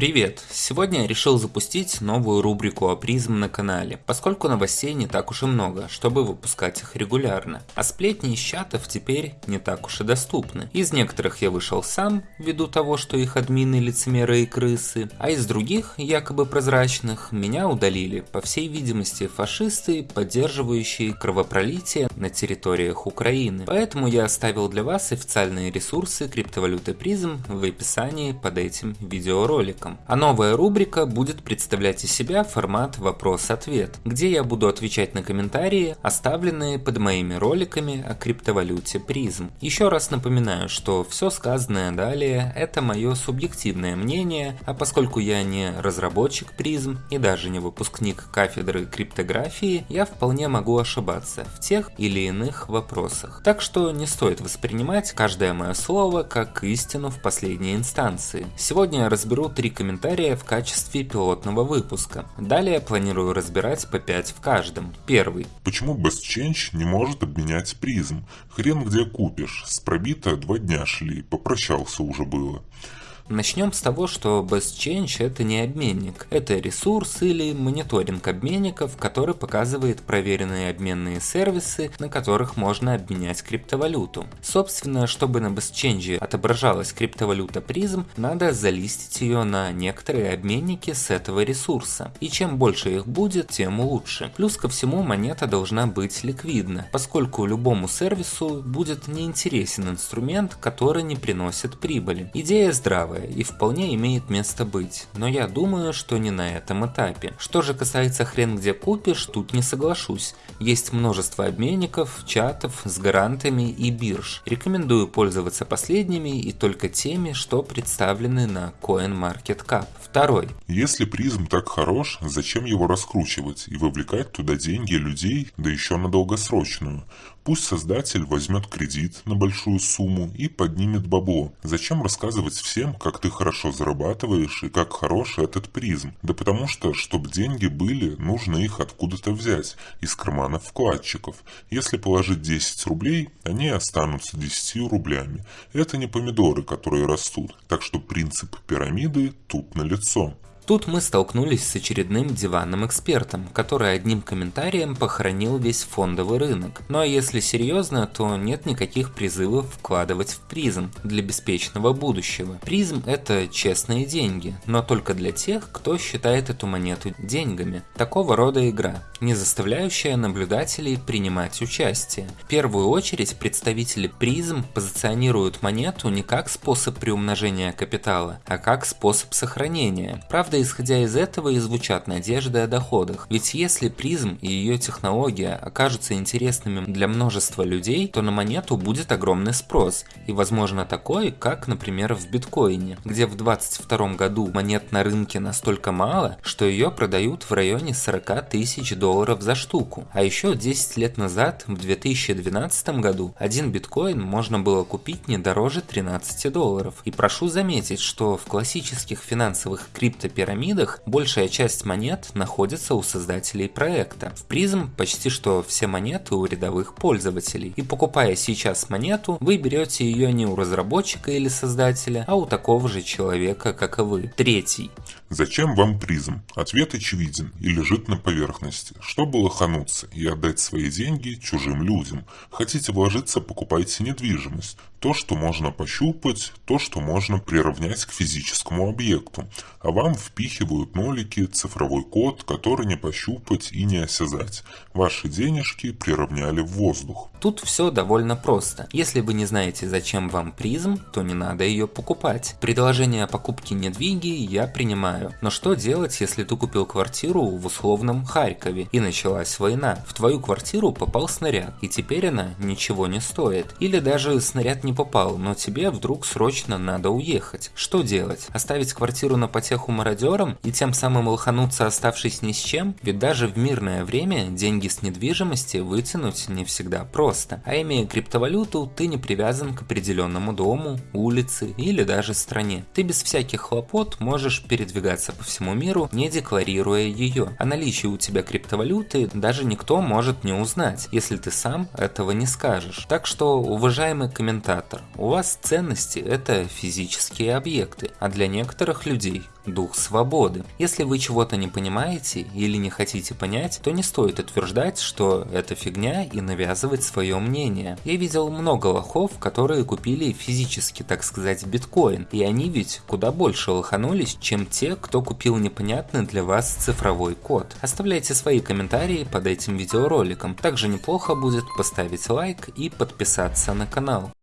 Привет! Сегодня я решил запустить новую рубрику о призм на канале, поскольку новостей не так уж и много, чтобы выпускать их регулярно. А сплетни из чатов теперь не так уж и доступны. Из некоторых я вышел сам, ввиду того, что их админы лицемеры и крысы, а из других, якобы прозрачных, меня удалили, по всей видимости, фашисты, поддерживающие кровопролитие на территориях Украины. Поэтому я оставил для вас официальные ресурсы криптовалюты призм в описании под этим видеороликом роликом. А новая рубрика будет представлять из себя формат вопрос-ответ, где я буду отвечать на комментарии, оставленные под моими роликами о криптовалюте призм. Еще раз напоминаю, что все сказанное далее это мое субъективное мнение, а поскольку я не разработчик призм и даже не выпускник кафедры криптографии, я вполне могу ошибаться в тех или иных вопросах. Так что не стоит воспринимать каждое мое слово как истину в последней инстанции. Сегодня я разберу три комментария в качестве пилотного выпуска. Далее планирую разбирать по 5 в каждом. Первый. Почему BestChange не может обменять призм? Хрен где купишь. С пробито два дня шли, попрощался уже было. Начнем с того, что BestChange это не обменник, это ресурс или мониторинг обменников, который показывает проверенные обменные сервисы, на которых можно обменять криптовалюту. Собственно, чтобы на BestChange отображалась криптовалюта призм, надо залистить ее на некоторые обменники с этого ресурса. И чем больше их будет, тем лучше. Плюс ко всему монета должна быть ликвидна, поскольку любому сервису будет неинтересен инструмент, который не приносит прибыли. Идея здравая новое и вполне имеет место быть, но я думаю, что не на этом этапе. Что же касается хрен где купишь, тут не соглашусь. Есть множество обменников, чатов с гарантами и бирж. Рекомендую пользоваться последними и только теми, что представлены на CoinMarketCap. Второй. Если призм так хорош, зачем его раскручивать и вовлекать туда деньги людей, да еще на долгосрочную? Пусть создатель возьмет кредит на большую сумму и поднимет бабло. Зачем рассказывать всем, как ты хорошо зарабатываешь и как хорош этот призм? Да потому что, чтобы деньги были, нужно их откуда-то взять, из карманов вкладчиков. Если положить 10 рублей, они останутся 10 рублями. Это не помидоры, которые растут. Так что принцип пирамиды тут налицо. Тут мы столкнулись с очередным диванным экспертом, который одним комментарием похоронил весь фондовый рынок. Ну а если серьезно, то нет никаких призывов вкладывать в призм для беспечного будущего. Призм это честные деньги, но только для тех, кто считает эту монету деньгами. Такого рода игра, не заставляющая наблюдателей принимать участие. В первую очередь представители призм позиционируют монету не как способ приумножения капитала, а как способ сохранения. Правда, исходя из этого и звучат надежды о доходах. Ведь если призм и ее технология окажутся интересными для множества людей, то на монету будет огромный спрос. И возможно такой, как, например, в биткоине, где в 2022 году монет на рынке настолько мало, что ее продают в районе 40 тысяч долларов за штуку. А еще 10 лет назад, в 2012 году, один биткоин можно было купить не дороже 13 долларов. И прошу заметить, что в классических финансовых криптопирамидах пирамидах большая часть монет находится у создателей проекта. В призм почти что все монеты у рядовых пользователей. И покупая сейчас монету, вы берете ее не у разработчика или создателя, а у такого же человека, как и вы. Третий. Зачем вам призм? Ответ очевиден и лежит на поверхности. Чтобы лохануться и отдать свои деньги чужим людям. Хотите вложиться, покупайте недвижимость. То, что можно пощупать, то, что можно приравнять к физическому объекту. А вам впихивают нолики, цифровой код, который не пощупать и не осязать. Ваши денежки приравняли в воздух. Тут все довольно просто. Если вы не знаете, зачем вам призм, то не надо ее покупать. Предложение о покупке недвиги я принимаю. Но что делать, если ты купил квартиру в условном Харькове и началась война? В твою квартиру попал снаряд, и теперь она ничего не стоит. Или даже снаряд не попал, но тебе вдруг срочно надо уехать. Что делать? Оставить квартиру на потеху мародерам и тем самым лохануться, оставшись ни с чем? Ведь даже в мирное время деньги с недвижимости вытянуть не всегда просто. А имея криптовалюту, ты не привязан к определенному дому, улице или даже стране. Ты без всяких хлопот можешь передвигаться по всему миру, не декларируя ее. О наличии у тебя криптовалюты даже никто может не узнать, если ты сам этого не скажешь. Так что, уважаемый комментатор. У вас ценности это физические объекты, а для некоторых людей дух свободы. Если вы чего-то не понимаете или не хотите понять, то не стоит утверждать, что это фигня и навязывать свое мнение. Я видел много лохов, которые купили физически, так сказать, биткоин, и они ведь куда больше лоханулись, чем те, кто купил непонятный для вас цифровой код. Оставляйте свои комментарии под этим видеороликом. Также неплохо будет поставить лайк и подписаться на канал.